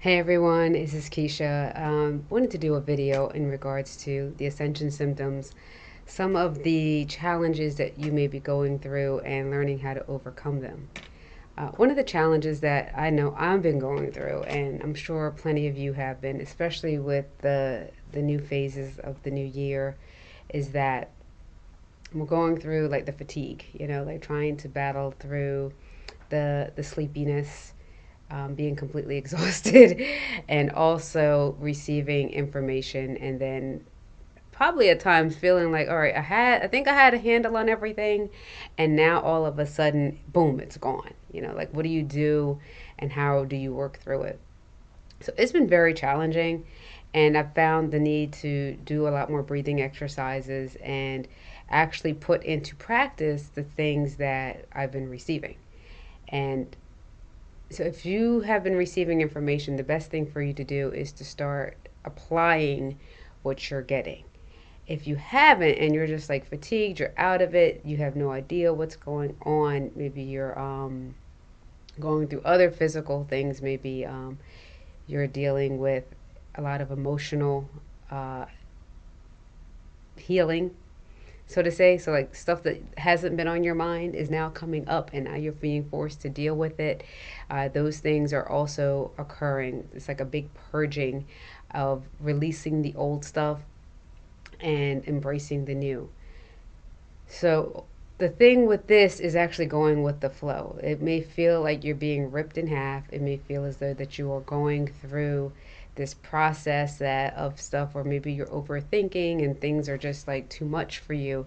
Hey everyone, this is Keisha. Um, wanted to do a video in regards to the ascension symptoms, some of the challenges that you may be going through, and learning how to overcome them. Uh, one of the challenges that I know I've been going through, and I'm sure plenty of you have been, especially with the the new phases of the new year, is that we're going through like the fatigue. You know, like trying to battle through the the sleepiness um, being completely exhausted and also receiving information and then probably at times feeling like all right i had i think i had a handle on everything. And now all of a sudden boom it's gone. You know like what do you do and how do you work through it? So it's been very challenging. And i've found the need to do a lot more breathing exercises and actually put into practice the things that i've been receiving. And so if you have been receiving information, the best thing for you to do is to start applying what you're getting. If you haven't and you're just like fatigued, you're out of it, you have no idea what's going on, maybe you're um, going through other physical things, maybe um, you're dealing with a lot of emotional uh, healing so to say. So like stuff that hasn't been on your mind is now coming up, and now you're being forced to deal with it. Uh, those things are also occurring. It's like a big purging of releasing the old stuff and embracing the new. So the thing with this is actually going with the flow. It may feel like you're being ripped in half. It may feel as though that you are going through this process that of stuff or maybe you're overthinking and things are just like too much for you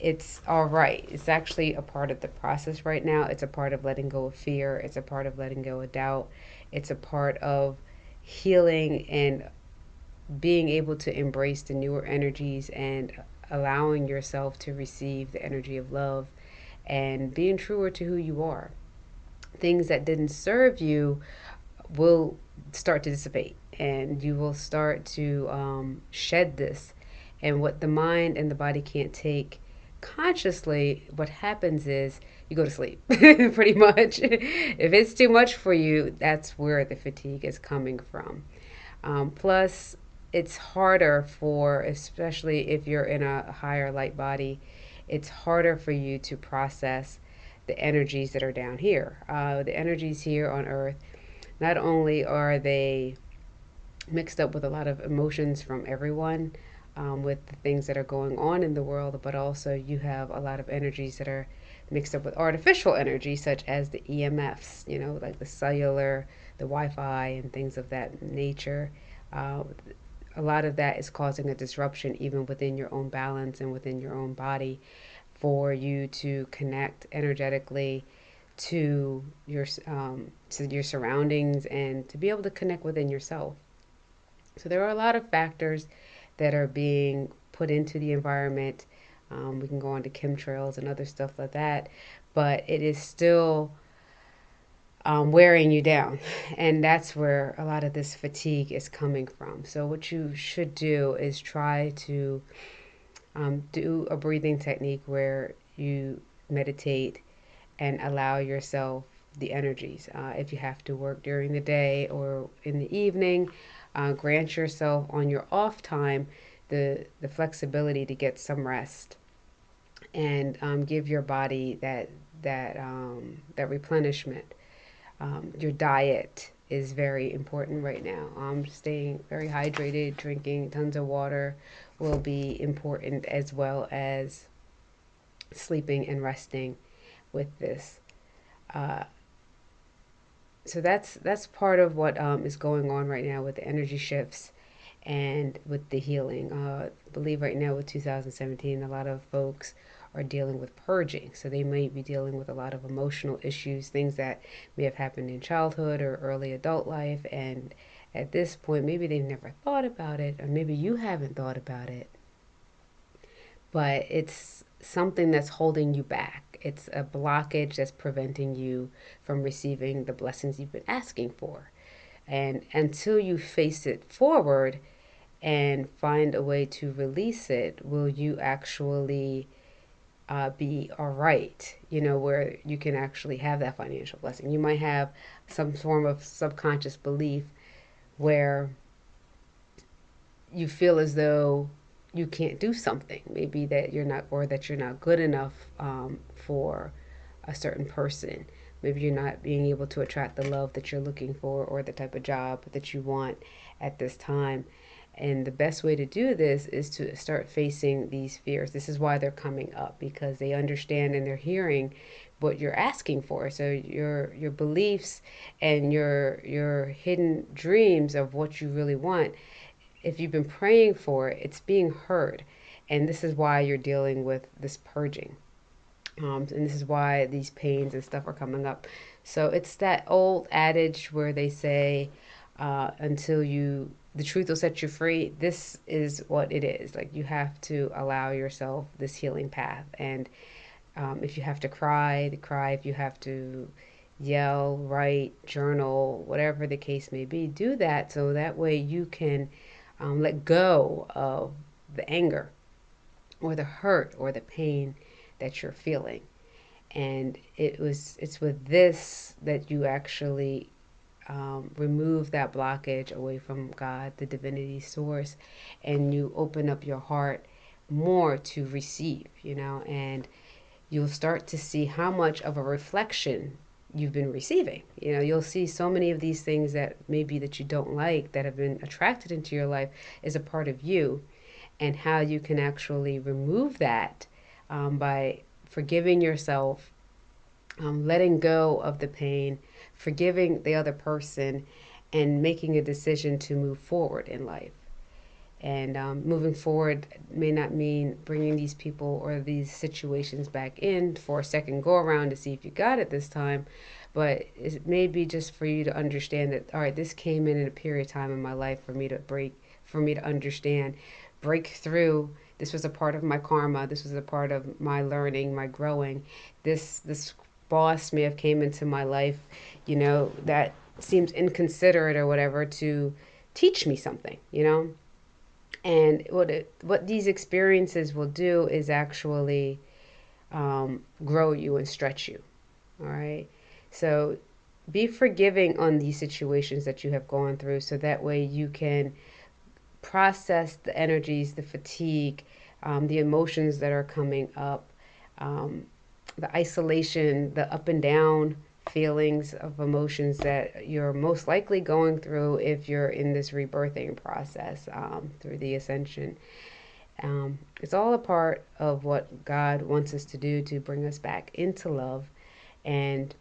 it's all right. It's actually a part of the process right now. It's a part of letting go of fear. It's a part of letting go of doubt. It's a part of healing and being able to embrace the newer energies and allowing yourself to receive the energy of love and being truer to who you are. Things that didn't serve you will start to dissipate and you will start to um, shed this. And what the mind and the body can't take consciously, what happens is you go to sleep, pretty much. if it's too much for you, that's where the fatigue is coming from. Um, plus, it's harder for, especially if you're in a higher light body, it's harder for you to process the energies that are down here. Uh, the energies here on Earth, not only are they mixed up with a lot of emotions from everyone um, with the things that are going on in the world, but also you have a lot of energies that are mixed up with artificial energy, such as the EMFs, you know, like the cellular, the Wi Fi, and things of that nature. Uh, a lot of that is causing a disruption even within your own balance and within your own body for you to connect energetically to your um, to your surroundings and to be able to connect within yourself. So there are a lot of factors that are being put into the environment. Um, we can go on to chemtrails and other stuff like that, but it is still um, wearing you down. And that's where a lot of this fatigue is coming from. So, what you should do is try to um, do a breathing technique where you meditate and allow yourself the energies. Uh, if you have to work during the day or in the evening, uh, grant yourself on your off time the, the flexibility to get some rest and um, give your body that, that, um, that replenishment. Um, your diet is very important right now. Um, staying very hydrated, drinking tons of water will be important as well as sleeping and resting with this. Uh, so that's that's part of what um, is going on right now with the energy shifts and with the healing. Uh, I believe right now with 2017, a lot of folks are dealing with purging. So they may be dealing with a lot of emotional issues, things that may have happened in childhood or early adult life. And at this point, maybe they've never thought about it, or maybe you haven't thought about it. But it's something that's holding you back it's a blockage that's preventing you from receiving the blessings you've been asking for. And until you face it forward and find a way to release it, will you actually uh, be all right? You know, where you can actually have that financial blessing. You might have some form of subconscious belief where you feel as though you can't do something. Maybe that you're not, or that you're not good enough um, for a certain person. Maybe you're not being able to attract the love that you're looking for or the type of job that you want at this time. And the best way to do this is to start facing these fears. This is why they're coming up because they understand and they're hearing what you're asking for. So your your beliefs and your your hidden dreams of what you really want, if you've been praying for it, it's being heard. And this is why you're dealing with this purging. Um, and this is why these pains and stuff are coming up. So it's that old adage where they say, uh, until you the truth will set you free. This is what it is. Like you have to allow yourself this healing path. And um, if you have to cry, cry. If you have to yell, write, journal, whatever the case may be, do that so that way you can um, let go of the anger or the hurt or the pain that you're feeling. And it was it's with this that you actually um, remove that blockage away from God, the divinity source, and you open up your heart more to receive, you know, and you'll start to see how much of a reflection you've been receiving. You know, you'll see so many of these things that maybe that you don't like that have been attracted into your life is a part of you, and how you can actually remove that um, by forgiving yourself, um, letting go of the pain, forgiving the other person, and making a decision to move forward in life. And um, moving forward may not mean bringing these people or these situations back in for a second go around to see if you got it this time. But it may be just for you to understand that, all right, this came in in a period of time in my life for me to break, for me to understand, break through. This was a part of my karma. This was a part of my learning, my growing. This this boss may have came into my life, you know, that seems inconsiderate or whatever to teach me something, you know. And what it, what these experiences will do is actually um, grow you and stretch you. All right. So be forgiving on these situations that you have gone through, so that way you can process the energies, the fatigue, um, the emotions that are coming up, um, the isolation, the up and down feelings of emotions that you're most likely going through if you're in this rebirthing process um, through the ascension. Um, it's all a part of what God wants us to do to bring us back into love. And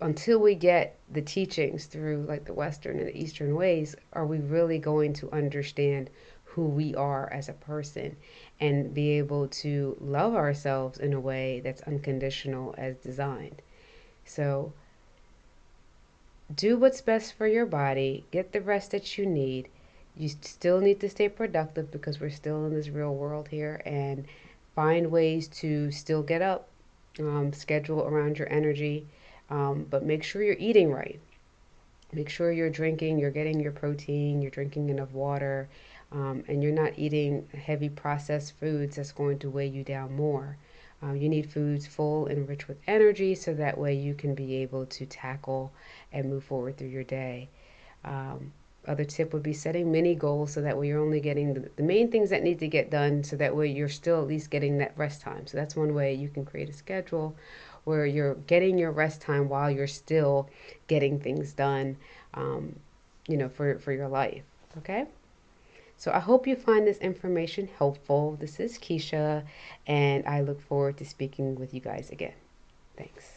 until we get the teachings through like the Western and the Eastern ways, are we really going to understand who we are as a person and be able to love ourselves in a way that's unconditional as designed. So, do what's best for your body, get the rest that you need. You still need to stay productive because we're still in this real world here and find ways to still get up, um, schedule around your energy, um, but make sure you're eating right. Make sure you're drinking, you're getting your protein, you're drinking enough water, um, and you're not eating heavy processed foods that's going to weigh you down more. Um, you need foods full and rich with energy so that way you can be able to tackle and move forward through your day. Um, other tip would be setting mini goals so that way you're only getting the, the, main things that need to get done so that way you're still at least getting that rest time. So that's one way you can create a schedule where you're getting your rest time while you're still getting things done, um, you know, for, for your life. Okay? So I hope you find this information helpful. This is Keisha, and I look forward to speaking with you guys again. Thanks.